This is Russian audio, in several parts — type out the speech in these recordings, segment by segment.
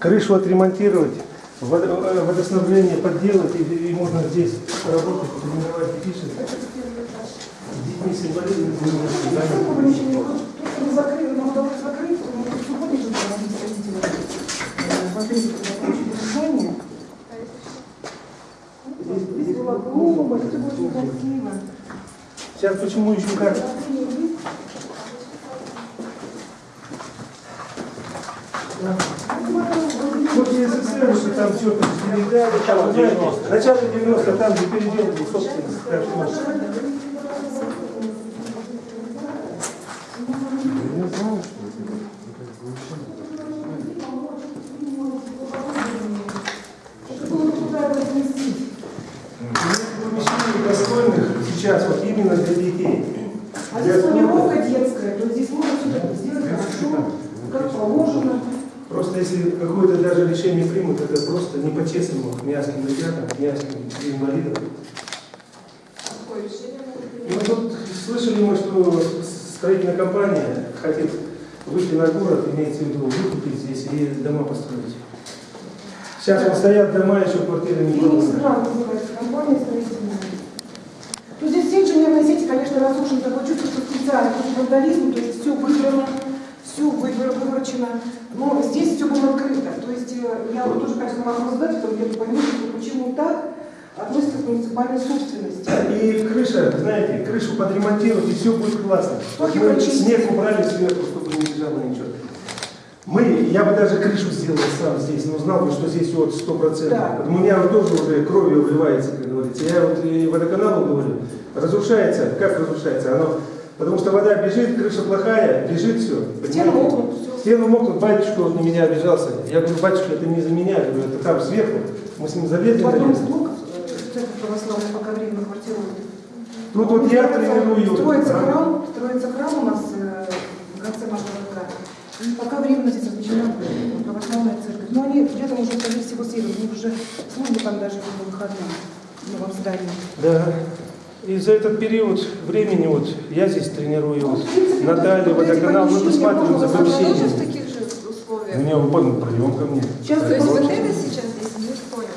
крышу отремонтировать, э, водоснабжение подделать, и, и можно здесь работать, тренировать детишек. С детьми с инвалидами да. Красиво. Сейчас почему еще как? Вот СССР, что там все передали, там, знаете, начало 90 там где передел был собственность. так что- сейчас вот именно для детей. А здесь планировка детская, то есть здесь можно все сделать хорошо, как положено. Просто если какое-то даже решение примут, это просто не по-честному к князьким ребятам, к князьким инвалидам. Ну тут слышали мы, что строительная компания хотит выйти на город, имеется в виду выкупить здесь и дома построить. Сейчас вот стоят дома, еще квартиры не проданы. Гранд называется компания строительная. Ну, здесь все инженерные сети, конечно, разрушены, такое чувство, что специально, против вандализма, то есть все выбрано, все выворочено. Но здесь все было открыто. То есть э, я вот тоже хотела вам задать, чтобы я что почему так относится к муниципальной собственности. И крыша, знаете, крышу подремонтировать, и все будет классно. Вот мы почистить. снег убрали сверху, чтобы не лежало ничего. Мы, я бы даже крышу сделал сам здесь, но знал бы, что здесь вот сто процентов. Да. У меня вот тоже уже кровью вливается, как говорится. Я вот и водоканалу говорю, разрушается, как разрушается? Оно, потому что вода бежит, крыша плохая, бежит все. Стены мокнут, Стену мокнут, батюшка вот на меня обижался. Я говорю, батюшка, это не за меня, я говорю, это там сверху. Мы с ним залезли на церковь православная пока временно квартирует. Тут вот я тренирую. Строится храм, строится храм у нас э, в конце нашего городка. И пока временно здесь размещена православная церковь. Но они летом уже, скорее всего, съедут. У них уже служба там даже по выходным в новом здании. Да. И за этот период времени вот я здесь тренирую вот эти водоканал, мы посмотрим за же У меня выполнен прием ко мне. Сейчас То есть вот это сейчас здесь не понял.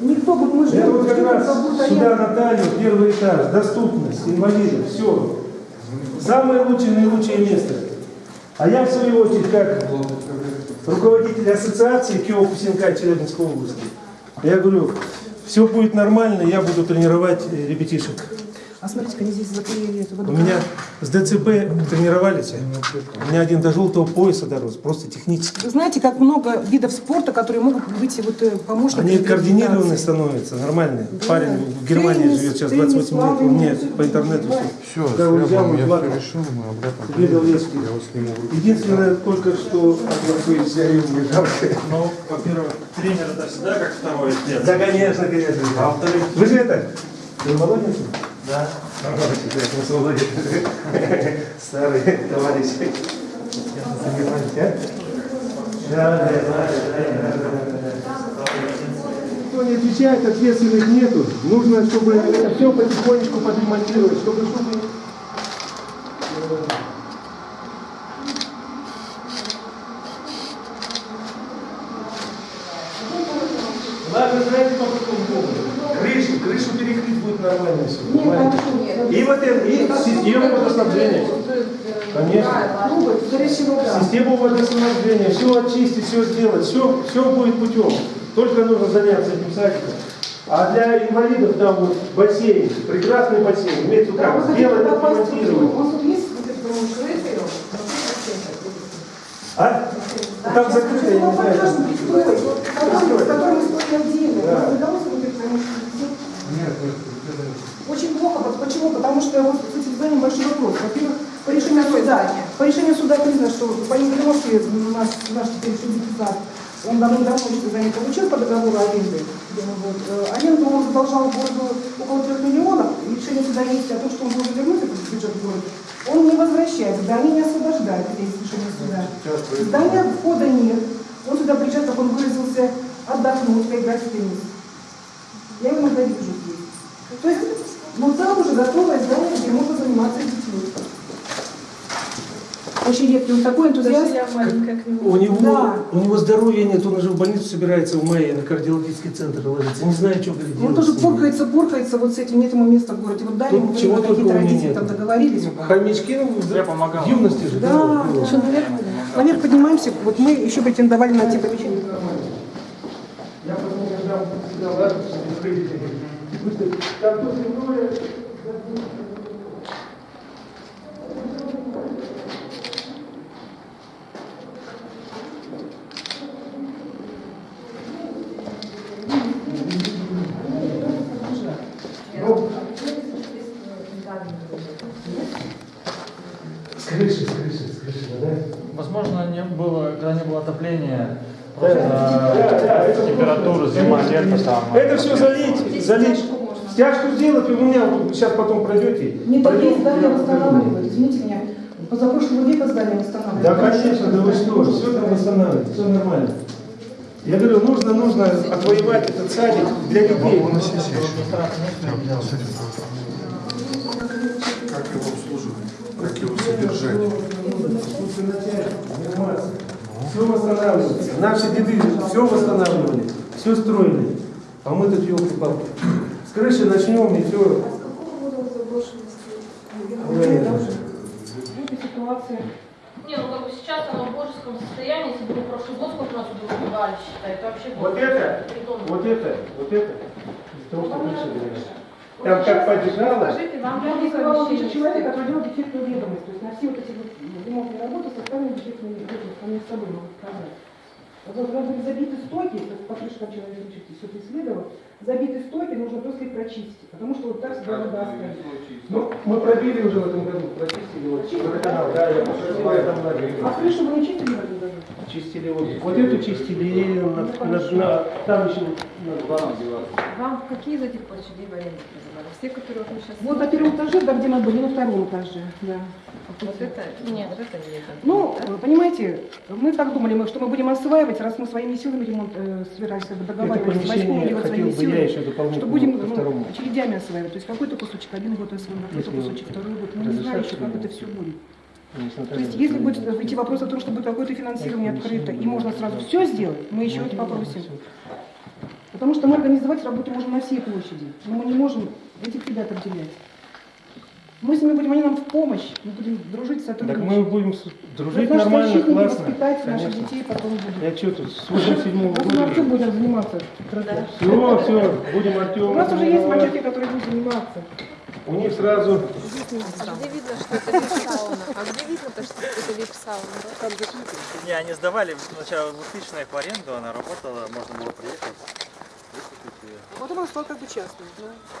никто будет, мы Это вот как раз сюда. Наталью, первый этаж, доступность, инвалидов, все. Самое лучшее, наилучшее место. А я в свою очередь, как руководитель ассоциации КИО Кусенка Челябинской области, я говорю, все будет нормально, я буду тренировать ребятишек. А смотрите, они здесь заклеили эту У водоканал. меня с ДЦП тренировались, у меня один до желтого пояса дорос, просто технически. Вы знаете, как много видов спорта, которые могут быть вот э, помощниками. Они координированные становятся, нормальные. Да. Парень в Германии Теннис, живет сейчас теннис, 28 лет, всё по интернету все. Все, Когда я он все решил, мы лесом. Я вас сниму. Единственное, только что выезжаю, мне жалко. Ну, во-первых, тренер это всегда как второй отец. Да, конечно, конечно. А во-вторых, Вы же это, вы молодец? Да. Старый товарищ. Кто не отвечает, ответственных нету. Нужно, чтобы это все потихонечку подремонтировать, чтобы, чтобы Ладно, знаете, по какому поводу? Крышу, крышу нормально все. Нет, понимаете? хорошо, нет. И вот это, и систему водоснабжения. Конечно. Систему водоснабжения, все очистить, все сделать, все, все будет путем. Только нужно заняться этим садиком. А для инвалидов там вот бассейн, прекрасный бассейн, имеется в виду Да, как, сделать, отремонтировать. А? Там закрыто, я не знаю. Который, стоит отдельно. Удалось Очень плохо. Почему? Потому что вот с этим зданием большой вопрос. Во-первых, по решению суда, по решению суда признано, что по Емельяновке наш, наш теперь судья он давно-давно это здание получил по договору аренды. вот, э, аренду он задолжал городу около трех миллионов. И решение суда есть о том, что он должен вернуть этот бюджет города. Он не возвращает, здание не освобождает, есть решение суда. Здания входа нет. Он сюда приезжает, как он выразился, отдохнуть, поиграть в теннис. Я его иногда вижу здесь. То есть, ну там уже готовое здание, где можно заниматься детьми. Очень редкий, он такой энтузиаст. Даже я маленькая к нему. У него, Да. у него здоровья нет, он уже в больницу собирается в мае на кардиологический центр ложиться. Не знаю, что говорит. Он тоже поркается, поркается вот с этим, нет ему места в городе. Вот дали ему чего какие-то родители нет. там договорились. Хомячки ну, в- Я помогал. в юности же. Да, да. наверх, наверх поднимаемся. Вот мы еще претендовали на те помещения. Я потом, когда там тут земное, с крыши, с крыши, с крыши, да? Возможно, не было, когда не было отопления, Температура, зима, лето там. Это все залить, залить. стяжку сделать, вы у меня сейчас потом пройдете. Не такие здания восстанавливают, извините меня. Позапрошлого века здания восстанавливают. Да, конечно, да вы что, все там восстанавливается, все нормально. Я говорю, нужно, нужно отвоевать этот садик для детей. Как его обслуживать? Как его содержать? Все восстанавливается. Наши деды все восстанавливали, все строили. А мы тут елки-палки. С крыши начнем и все. Вот эта ситуация. Не, ну как бы сейчас оно в божеском состоянии, если бы мы прошлый год нас туда убивали, считай, это вообще Вот это, вот это, вот это. Из того, что крыша говорит. Там как. Покажите нам Я новые рисовала помещения. человек, который делал дефектную ведомость. То есть на все вот эти вот ремонтные работы составили дефектную ведомость. Они с собой могут сказать. Вот у нас были забиты стоки, то есть по крышкам человек все это исследовал, забиты стоки, нужно просто их прочистить, потому что вот так всегда вода остается. Ну, мы пробили уже в этом году, прочистили вот водоканал, да, я пошел, я там лагерь. А крышу вы не чистили в этом году? Чистили вот, вот эту чистили, на, на- на- там еще на два Вам какие из этих площадей в аренду призывали? Все, которые вот мы сейчас... Вот на первом этаже, да, где мы были, на втором этаже, да. Вот это? Нет, вот это нет. Ну, э, понимаете, мы так думали, мы, что мы будем осваивать, раз мы своими силами ремонт э, собирались Это договаривались с делать хотел своими силами, что будем ну, очередями осваивать. То есть какой-то кусочек, один год освоим, какой-то Если кусочек, второй год. Мы не знаем еще, как это все будет. То есть если будет идти вопрос о том, что будет какое-то финансирование открыто, и можно сразу все сделать, мы еще это попросим. Потому что мы организовать работу можем на всей площади, но мы не можем этих ребят отделять. Мы с ними будем, они нам в помощь, мы будем дружить, Так сотрудничать. мы будем с- дружить наши нормально, защитники классно. воспитать наших Конечно. детей потом будут. Я что тут, с 87 Вот мы Артем года. будем заниматься. Все, все, будем Артем. У нас уже есть мальчики, которые будут заниматься. У них сразу А где видно, что это вип-сауна? А где видно-то, что это вип-сауна? Не, они сдавали сначала в 2000 их в аренду, она работала, можно было приехать. Ее. А потом он стал как бы частным.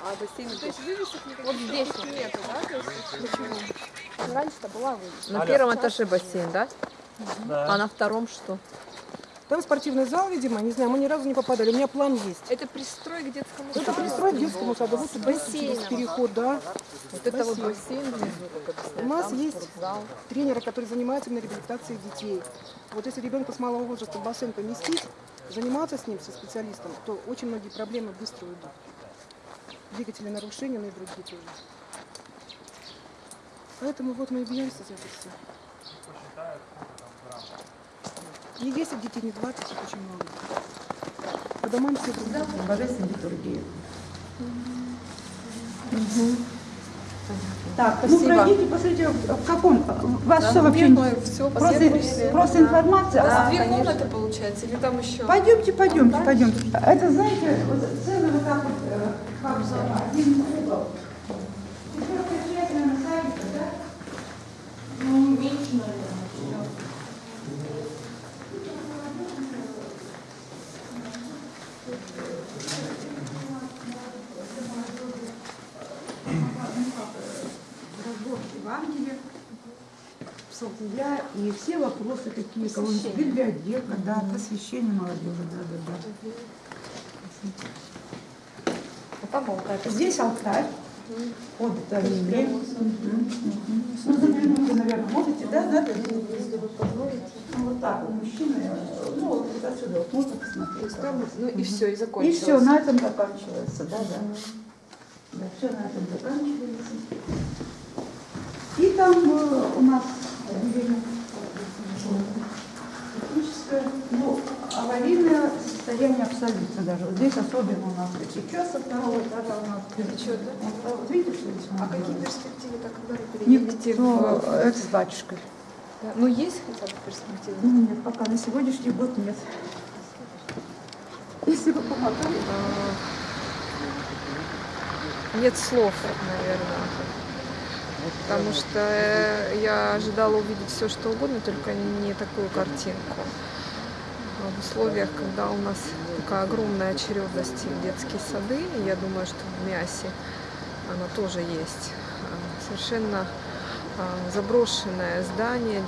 А бассейн То есть вывесок никаких вот здесь вот. нету, да? То есть почему? Раньше-то была вывеска. На Алло. первом этаже бассейн, да? Да. А на втором что? Там спортивный зал, видимо, не знаю, мы ни разу не попадали. У меня план есть. Это пристрой к детскому Это саду. пристроить к детскому саду. Вот через переход, да. Вот это вот бассейн внизу, как объясняют. У нас Там есть спортзал. тренеры, которые занимаются именно реабилитацией детей. Вот если ребенка с малого возраста в бассейн поместить, заниматься с ним, со специалистом, то очень многие проблемы быстро уйдут. Двигательные нарушения, но и другие тоже. Поэтому вот мы и бьемся за это все. Не 10 детей, не 20, их очень много. По домам все другие. Божественной литургии. Так, Ну, пройдите, посмотрите, в каком... Вас что вообще... не- все, Просто, просто информация. а- Две комнаты получается, или там еще? Пойдемте, пойдемте, пойдемте. Это, знаете, вот целый вот так вот, э, как один угол. Четвертая часть, наверное, садика, да? Ну, меньше, наверное, Разбор Евангелия, псалтыря и все вопросы какие кого библиотека, да, посвящение молодежи, да, да, да. Там алтарь. Здесь алтарь, отдаление. Ну, загляните, наверное, можете, да, да, да? Ну, вот так, у мужчины, ну, вот отсюда вот можно посмотреть. Ну и все, и И закончилось. все, на этом заканчивается, да, да. Да, все на этом заканчивается. И там э, у нас отделение Техническое, ну, аварийное состояние абсолютно даже. Вот здесь особенно у нас сейчас со второго этажа у нас. Течет, да? Вот, видите, что здесь? А какие перспективы так когда вы переедете Никто, в... это с батюшкой. Да. Ну, есть хотя бы перспективы? Ну, нет, пока на сегодняшний год нет. Если бы помогали. Нет слов, наверное. Потому что э, я ожидала увидеть все, что угодно, только не такую картинку. А В условиях, когда у нас такая огромная очередность в детские сады, я думаю, что в Мясе она тоже есть, а, совершенно а, заброшенное здание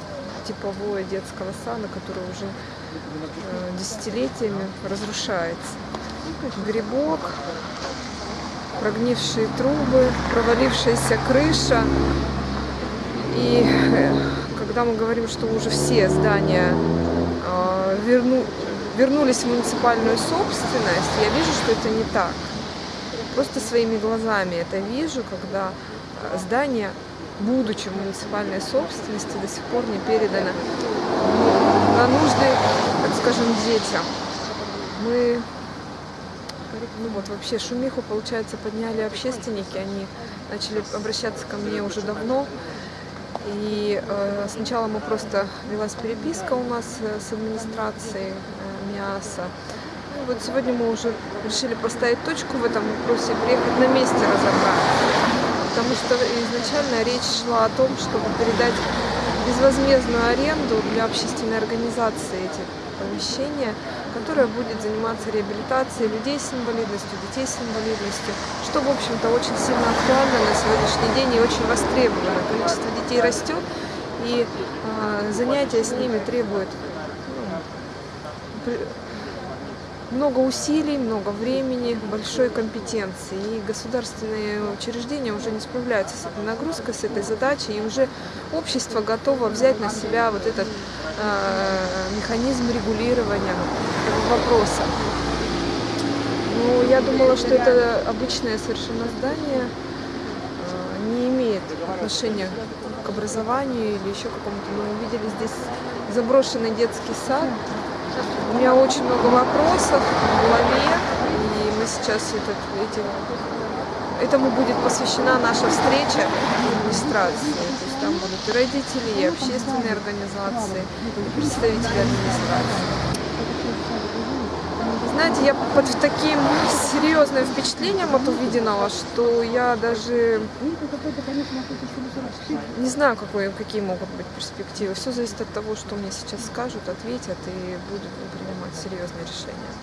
типовое детского сада, которое уже э, десятилетиями разрушается. Грибок, прогнившие трубы, провалившаяся крыша. И э, когда мы говорим, что уже все здания э, верну- вернулись в муниципальную собственность, я вижу, что это не так. Просто своими глазами это вижу, когда э, здание, будучи в муниципальной собственности, до сих пор не передано на нужды, так скажем, детям. Мы ну вот вообще шумиху, получается, подняли общественники, они начали обращаться ко мне уже давно. И э, сначала мы просто велась переписка у нас э, с администрацией э, МИАСа. И вот сегодня мы уже решили поставить точку в этом вопросе и приехать на месте разобрать. Потому что изначально речь шла о том, чтобы передать безвозмездную аренду для общественной организации эти помещения, которая будет заниматься реабилитацией людей с инвалидностью, детей с инвалидностью, что, в общем-то, очень сильно актуально на сегодняшний день и очень востребовано. Количество детей растет, и а, занятия с ними требуют ну, много усилий, много времени, большой компетенции. И государственные учреждения уже не справляются с этой нагрузкой, с этой задачей, и уже общество готово взять на себя вот этот э, механизм регулирования вопроса. Ну, я думала, что это обычное совершенно здание, э, не имеет отношения к образованию или еще какому-то. Мы увидели здесь заброшенный детский сад. У меня очень много вопросов в голове, и мы сейчас этот, эти, этому будет посвящена наша встреча администрации. То есть там будут и родители, и общественные организации, и представители администрации. Знаете, я под таким серьезным впечатлением от увиденного, что я даже не знаю, какой, какие могут быть перспективы. Все зависит от того, что мне сейчас скажут, ответят и будут принимать серьезные решения.